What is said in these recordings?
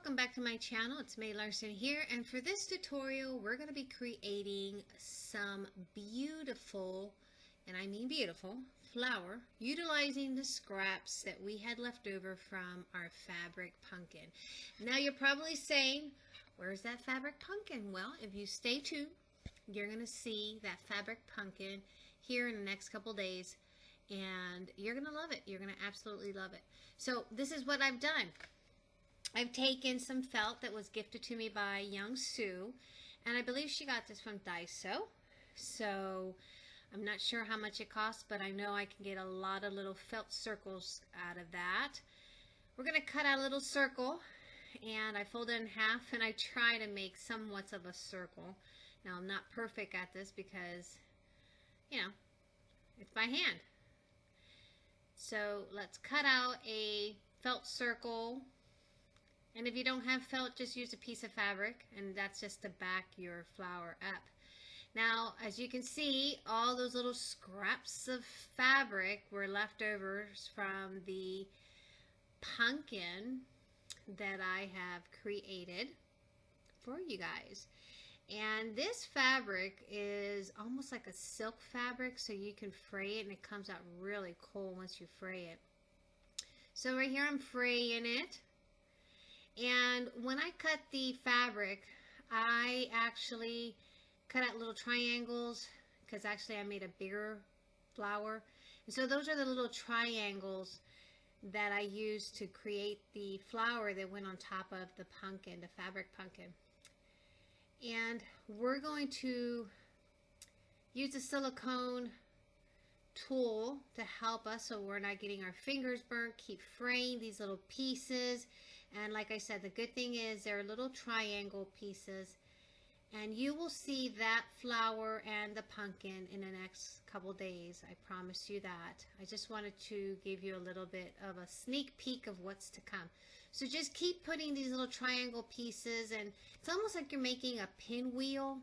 welcome back to my channel. It's May Larson here and for this tutorial we're going to be creating some beautiful, and I mean beautiful, flower utilizing the scraps that we had left over from our fabric pumpkin. Now you're probably saying, where's that fabric pumpkin? Well, if you stay tuned, you're going to see that fabric pumpkin here in the next couple days and you're going to love it. You're going to absolutely love it. So this is what I've done. I've taken some felt that was gifted to me by Young Sue, and I believe she got this from Daiso. So I'm not sure how much it costs, but I know I can get a lot of little felt circles out of that. We're going to cut out a little circle, and I fold it in half, and I try to make somewhat of a circle. Now, I'm not perfect at this because, you know, it's by hand. So let's cut out a felt circle and if you don't have felt, just use a piece of fabric and that's just to back your flower up. Now, as you can see, all those little scraps of fabric were leftovers from the pumpkin that I have created for you guys. And this fabric is almost like a silk fabric, so you can fray it and it comes out really cool once you fray it. So right here I'm fraying it and when I cut the fabric, I actually cut out little triangles because actually I made a bigger flower. And so those are the little triangles that I used to create the flower that went on top of the pumpkin, the fabric pumpkin. And we're going to use a silicone tool to help us so we're not getting our fingers burnt. Keep fraying these little pieces. And like I said, the good thing is they're little triangle pieces. And you will see that flower and the pumpkin in the next couple days. I promise you that. I just wanted to give you a little bit of a sneak peek of what's to come. So just keep putting these little triangle pieces and it's almost like you're making a pinwheel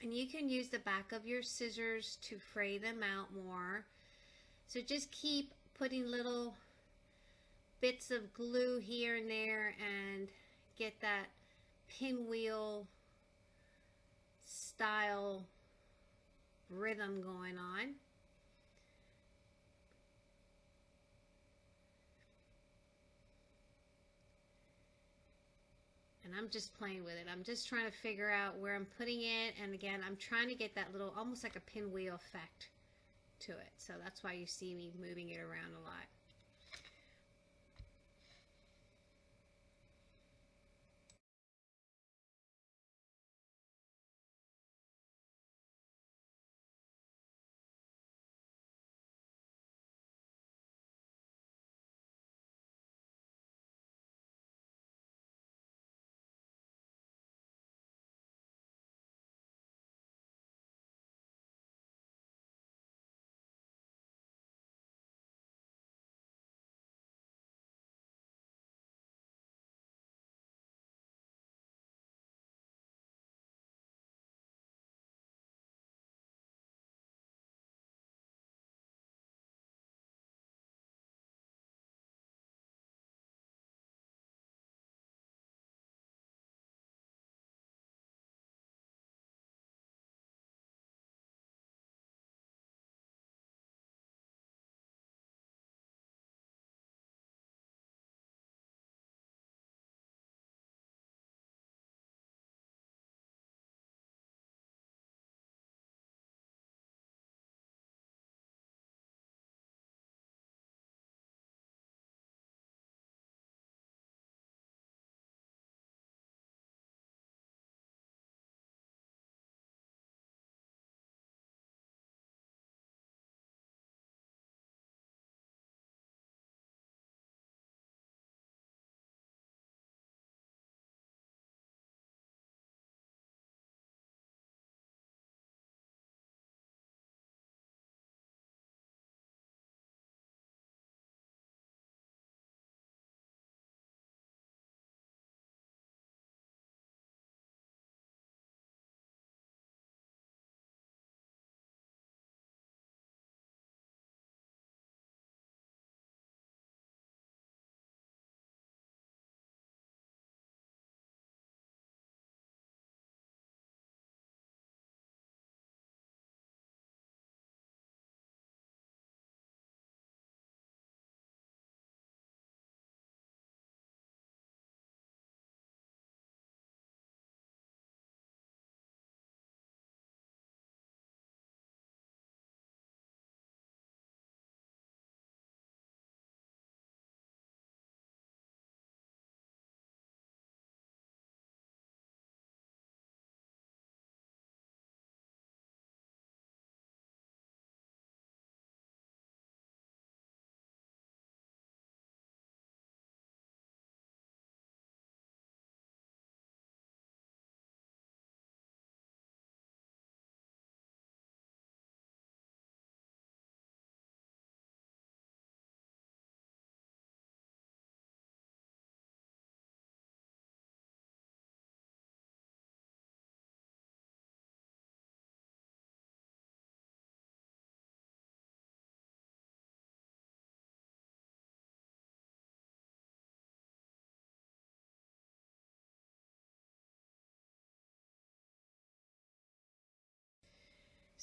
and you can use the back of your scissors to fray them out more. So just keep putting little bits of glue here and there and get that pinwheel style rhythm going on. and I'm just playing with it. I'm just trying to figure out where I'm putting it and again I'm trying to get that little almost like a pinwheel effect to it so that's why you see me moving it around a lot.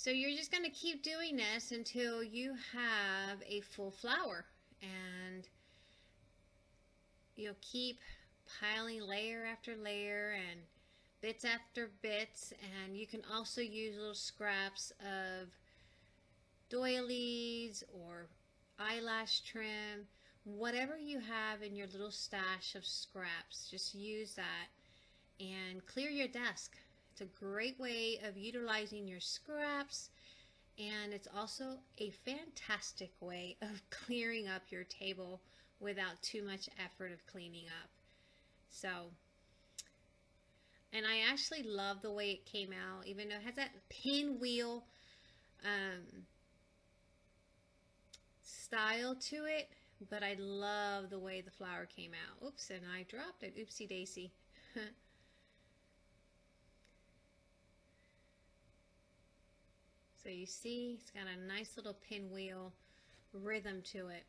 So you're just going to keep doing this until you have a full flower. And you'll keep piling layer after layer and bits after bits. And you can also use little scraps of doilies or eyelash trim, whatever you have in your little stash of scraps, just use that and clear your desk. It's a great way of utilizing your scraps and it's also a fantastic way of clearing up your table without too much effort of cleaning up. So, and I actually love the way it came out, even though it has that pinwheel um, style to it, but I love the way the flower came out. Oops, and I dropped it. Oopsie daisy. So you see, it's got a nice little pinwheel rhythm to it.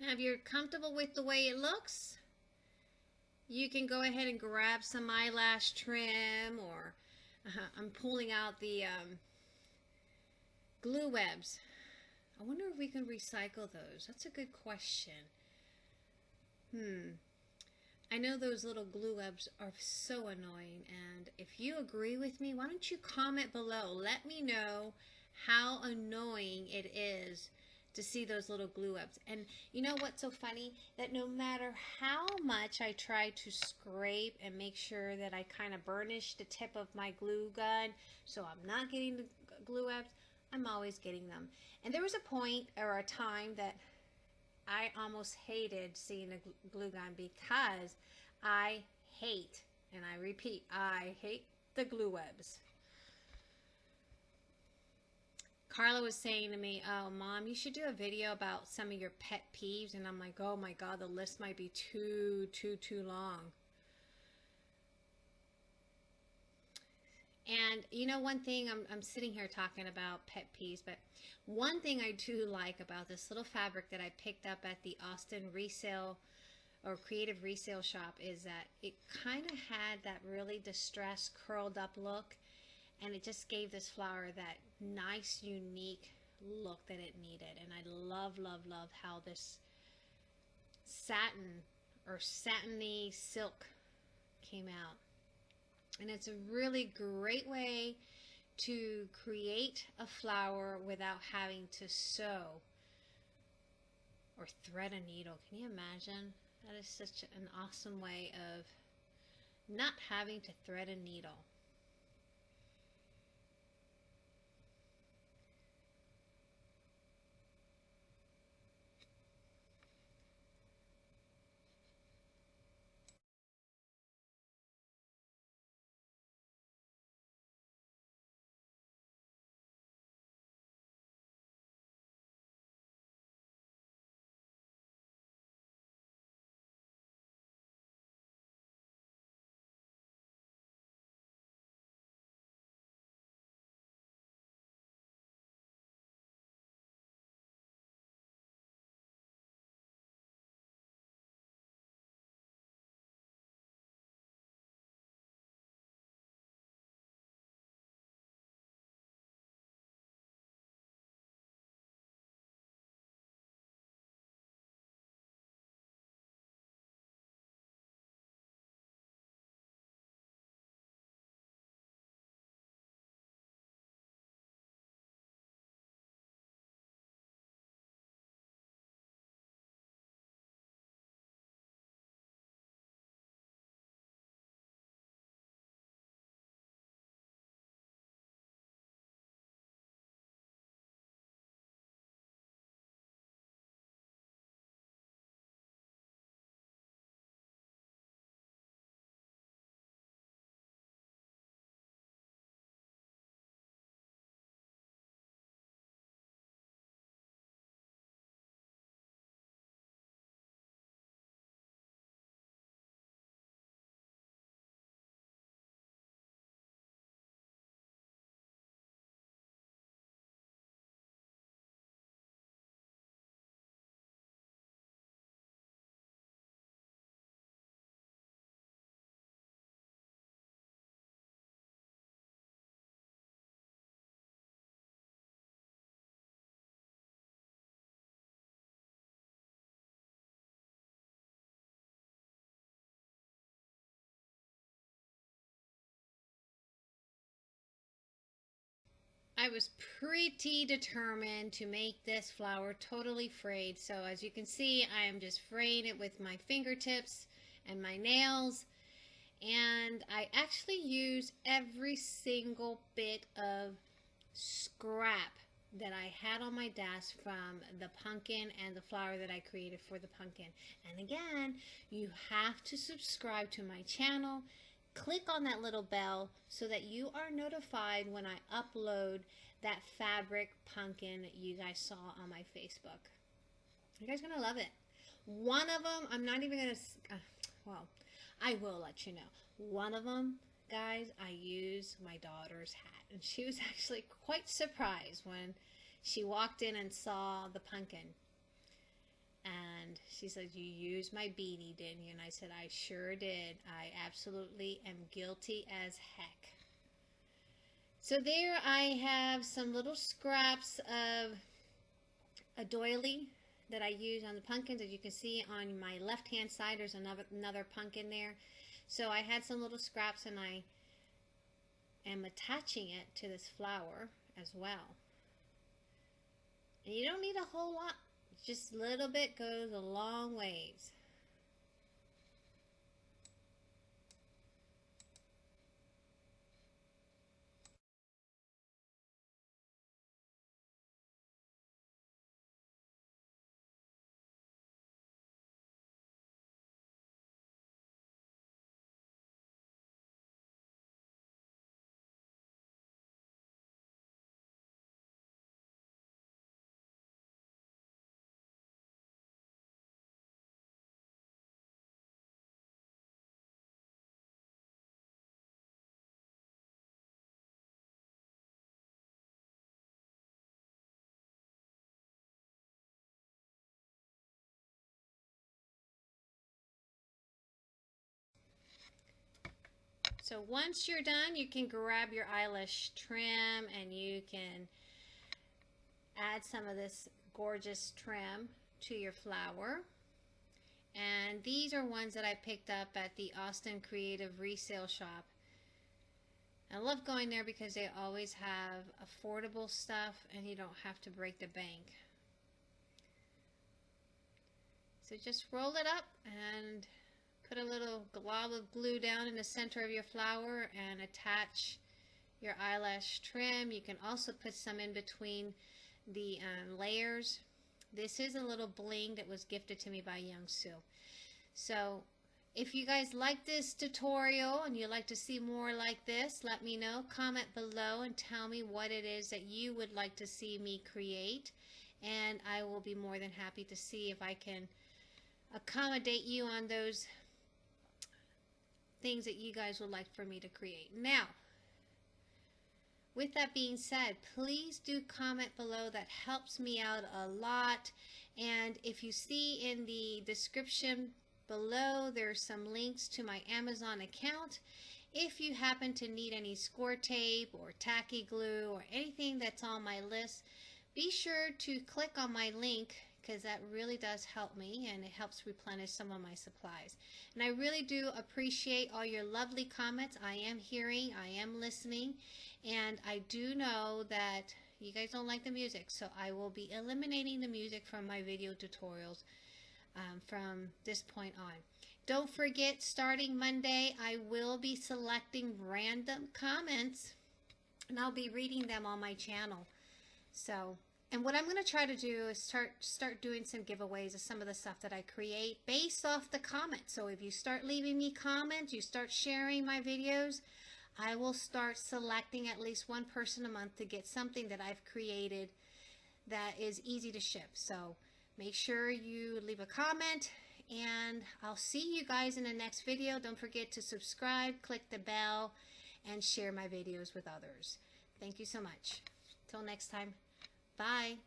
Now, if you're comfortable with the way it looks, you can go ahead and grab some eyelash trim or uh, I'm pulling out the um, glue webs. I wonder if we can recycle those. That's a good question. Hmm. I know those little glue webs are so annoying and if you agree with me, why don't you comment below. Let me know how annoying it is to see those little glue ups. And you know what's so funny? That no matter how much I try to scrape and make sure that I kind of burnish the tip of my glue gun so I'm not getting the glue ups, I'm always getting them. And there was a point or a time that I almost hated seeing a glue gun because I hate, and I repeat, I hate the glue webs. Carla was saying to me, oh, mom, you should do a video about some of your pet peeves. And I'm like, oh my God, the list might be too, too, too long. And you know, one thing, I'm, I'm sitting here talking about pet peeves, but one thing I do like about this little fabric that I picked up at the Austin resale or creative resale shop is that it kind of had that really distressed curled up look and it just gave this flower that nice unique look that it needed. And I love love love how this satin or satiny silk came out. And it's a really great way to create a flower without having to sew or thread a needle. Can you imagine? That is such an awesome way of not having to thread a needle I was pretty determined to make this flower totally frayed. So as you can see, I am just fraying it with my fingertips and my nails. And I actually use every single bit of scrap that I had on my desk from the pumpkin and the flower that I created for the pumpkin. And again, you have to subscribe to my channel. Click on that little bell so that you are notified when I upload that fabric pumpkin you guys saw on my Facebook. You guys going to love it. One of them, I'm not even going to, uh, well, I will let you know. One of them, guys, I use my daughter's hat. And she was actually quite surprised when she walked in and saw the pumpkin. And she said, You used my beanie, didn't you? And I said, I sure did. I absolutely am guilty as heck. So there I have some little scraps of a doily that I use on the pumpkins. As you can see on my left hand side, there's another, another pumpkin there. So I had some little scraps and I am attaching it to this flower as well. And you don't need a whole lot, just a little bit goes a long ways. So once you're done, you can grab your eyelash trim and you can add some of this gorgeous trim to your flower. And these are ones that I picked up at the Austin Creative Resale Shop. I love going there because they always have affordable stuff and you don't have to break the bank. So just roll it up and Put a little glob of glue down in the center of your flower and attach your eyelash trim. You can also put some in between the um, layers. This is a little bling that was gifted to me by Young Sue. So if you guys like this tutorial and you'd like to see more like this, let me know. Comment below and tell me what it is that you would like to see me create. And I will be more than happy to see if I can accommodate you on those things that you guys would like for me to create. Now, with that being said, please do comment below. That helps me out a lot. And if you see in the description below, there's some links to my Amazon account. If you happen to need any score tape or tacky glue or anything that's on my list, be sure to click on my link because that really does help me and it helps replenish some of my supplies. And I really do appreciate all your lovely comments. I am hearing, I am listening, and I do know that you guys don't like the music, so I will be eliminating the music from my video tutorials um, from this point on. Don't forget, starting Monday, I will be selecting random comments, and I'll be reading them on my channel. So and what I'm going to try to do is start start doing some giveaways of some of the stuff that I create based off the comments. So if you start leaving me comments, you start sharing my videos, I will start selecting at least one person a month to get something that I've created that is easy to ship. So make sure you leave a comment and I'll see you guys in the next video. Don't forget to subscribe, click the bell, and share my videos with others. Thank you so much. Till next time. Bye.